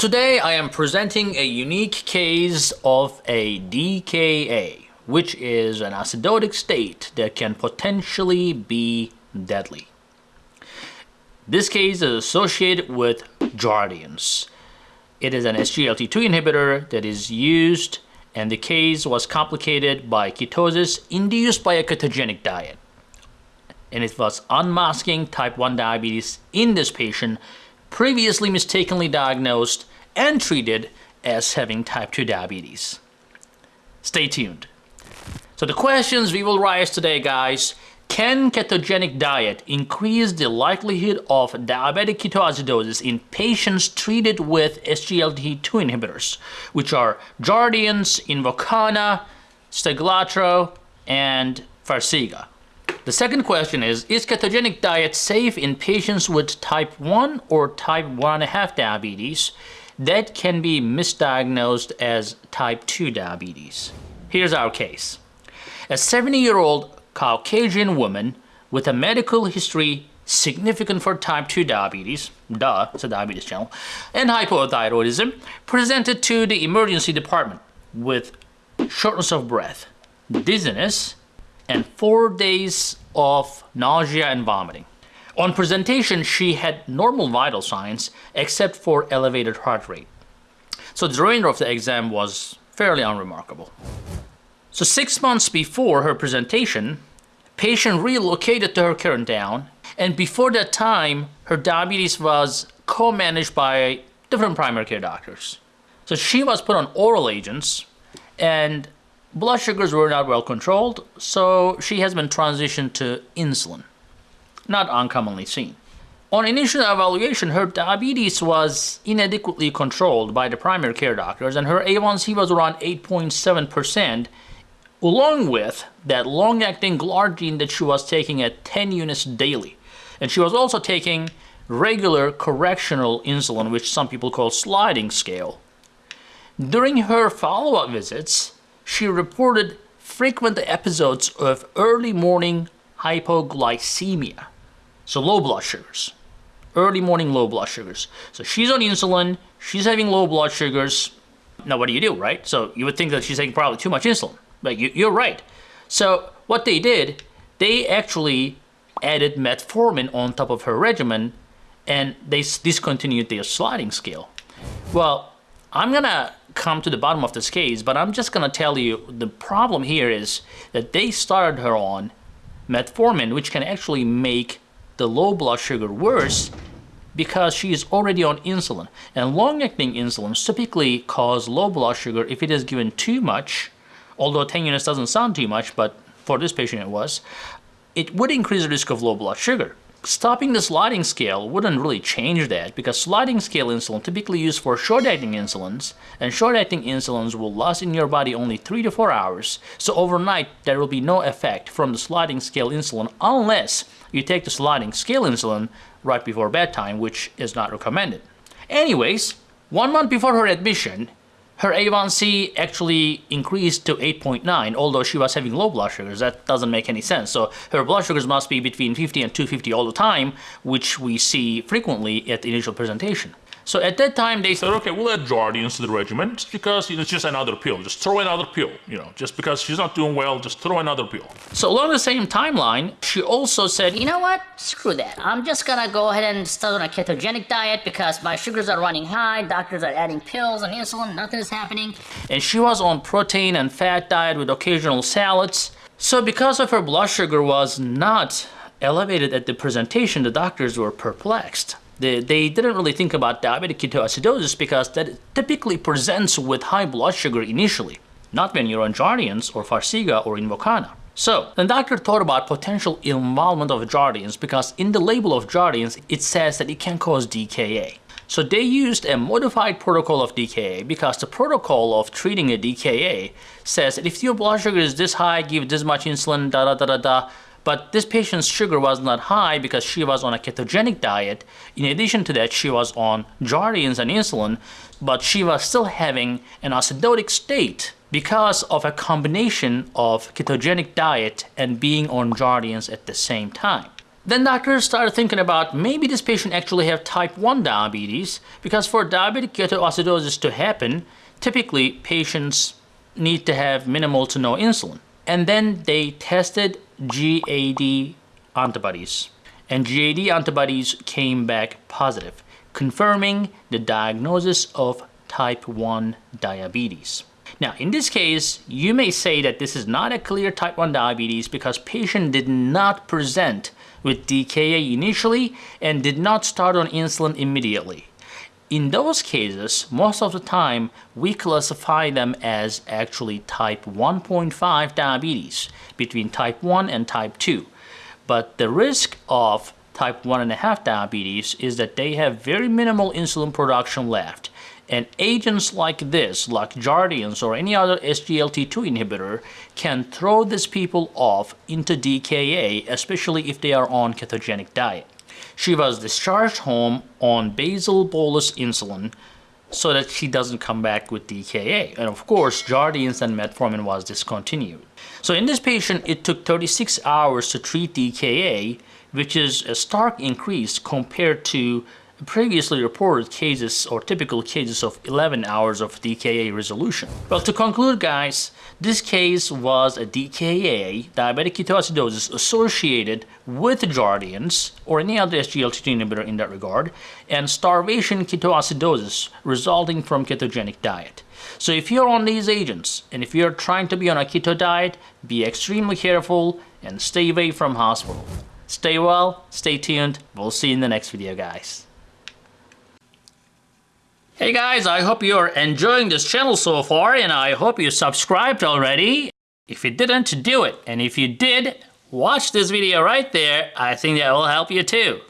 Today I am presenting a unique case of a DKA, which is an acidotic state that can potentially be deadly. This case is associated with Jardiance. It is an SGLT2 inhibitor that is used and the case was complicated by ketosis induced by a ketogenic diet. And it was unmasking type 1 diabetes in this patient previously mistakenly diagnosed and treated as having type 2 diabetes. Stay tuned. So the questions we will raise today guys, can ketogenic diet increase the likelihood of diabetic ketoacidosis in patients treated with SGLT2 inhibitors, which are Jardiance, Invokana, Steglatro, and Farxiga? The second question is, is ketogenic diet safe in patients with type 1 or type 1.5 diabetes that can be misdiagnosed as type 2 diabetes? Here's our case. A 70-year-old Caucasian woman with a medical history significant for type 2 diabetes, duh, it's a diabetes channel, and hypothyroidism, presented to the emergency department with shortness of breath, dizziness, and four days of nausea and vomiting. On presentation, she had normal vital signs except for elevated heart rate. So the remainder of the exam was fairly unremarkable. So six months before her presentation, patient relocated to her current town, and before that time, her diabetes was co-managed by different primary care doctors. So she was put on oral agents, and blood sugars were not well controlled, so she has been transitioned to insulin, not uncommonly seen. On initial evaluation, her diabetes was inadequately controlled by the primary care doctors, and her A1C was around 8.7%, along with that long-acting glargine that she was taking at 10 units daily. And she was also taking regular correctional insulin, which some people call sliding scale. During her follow-up visits, she reported frequent episodes of early morning hypoglycemia, so low blood sugars, early morning low blood sugars. So she's on insulin, she's having low blood sugars. Now what do you do, right? So you would think that she's taking probably too much insulin, but you, are right. So what they did, they actually added metformin on top of her regimen and they discontinued their sliding scale. Well, I'm gonna come to the bottom of this case, but I'm just gonna tell you the problem here is that they started her on metformin, which can actually make the low blood sugar worse because she is already on insulin. And long-acting insulin typically cause low blood sugar if it is given too much, although 10 units doesn't sound too much, but for this patient it was, it would increase the risk of low blood sugar. Stopping the sliding scale wouldn't really change that because sliding scale insulin typically used for short-acting insulins and short-acting insulins will last in your body only 3 to 4 hours so overnight there will be no effect from the sliding scale insulin unless you take the sliding scale insulin right before bedtime which is not recommended. Anyways, one month before her admission, her A1C actually increased to 8.9, although she was having low blood sugars. That doesn't make any sense. So her blood sugars must be between 50 and 250 all the time, which we see frequently at the initial presentation. So at that time, they said, okay, we'll add Jardiance to the regimen just because you know, it's just another pill. Just throw another pill, you know, just because she's not doing well, just throw another pill. So along the same timeline, she also said, you know what? Screw that. I'm just gonna go ahead and start on a ketogenic diet because my sugars are running high, doctors are adding pills and insulin, nothing is happening. And she was on protein and fat diet with occasional salads. So because of her blood sugar was not elevated at the presentation, the doctors were perplexed they, they didn't really think about diabetic ketoacidosis because that typically presents with high blood sugar initially, not when you're on Jardiance or Farxiga or Invokana. So, the doctor thought about potential involvement of Jardiance because in the label of Jardiance it says that it can cause DKA. So they used a modified protocol of DKA because the protocol of treating a DKA says that if your blood sugar is this high, give this much insulin, da da da da da, but this patient's sugar was not high because she was on a ketogenic diet. In addition to that, she was on Jardiance and insulin, but she was still having an acidotic state because of a combination of ketogenic diet and being on Jardiance at the same time. Then doctors started thinking about maybe this patient actually have type 1 diabetes because for diabetic ketoacidosis to happen, typically patients need to have minimal to no insulin. And then they tested GAD antibodies. And GAD antibodies came back positive, confirming the diagnosis of type 1 diabetes. Now, in this case, you may say that this is not a clear type 1 diabetes because patient did not present with DKA initially and did not start on insulin immediately. In those cases, most of the time, we classify them as actually type 1.5 diabetes between type 1 and type 2. But the risk of type 1.5 diabetes is that they have very minimal insulin production left and agents like this, like Jardiance or any other SGLT2 inhibitor, can throw these people off into DKA, especially if they are on ketogenic diet. She was discharged home on basal bolus insulin so that she doesn't come back with DKA. And of course, Jardiance and metformin was discontinued. So in this patient, it took 36 hours to treat DKA, which is a stark increase compared to previously reported cases or typical cases of 11 hours of DKA resolution. Well, to conclude guys, this case was a DKA, diabetic ketoacidosis, associated with Jardiance or any other SGLT2 inhibitor in that regard, and starvation ketoacidosis resulting from ketogenic diet. So if you're on these agents, and if you're trying to be on a keto diet, be extremely careful and stay away from hospital. Stay well, stay tuned, we'll see you in the next video guys. Hey guys, I hope you're enjoying this channel so far and I hope you subscribed already. If you didn't, do it. And if you did, watch this video right there. I think that will help you too.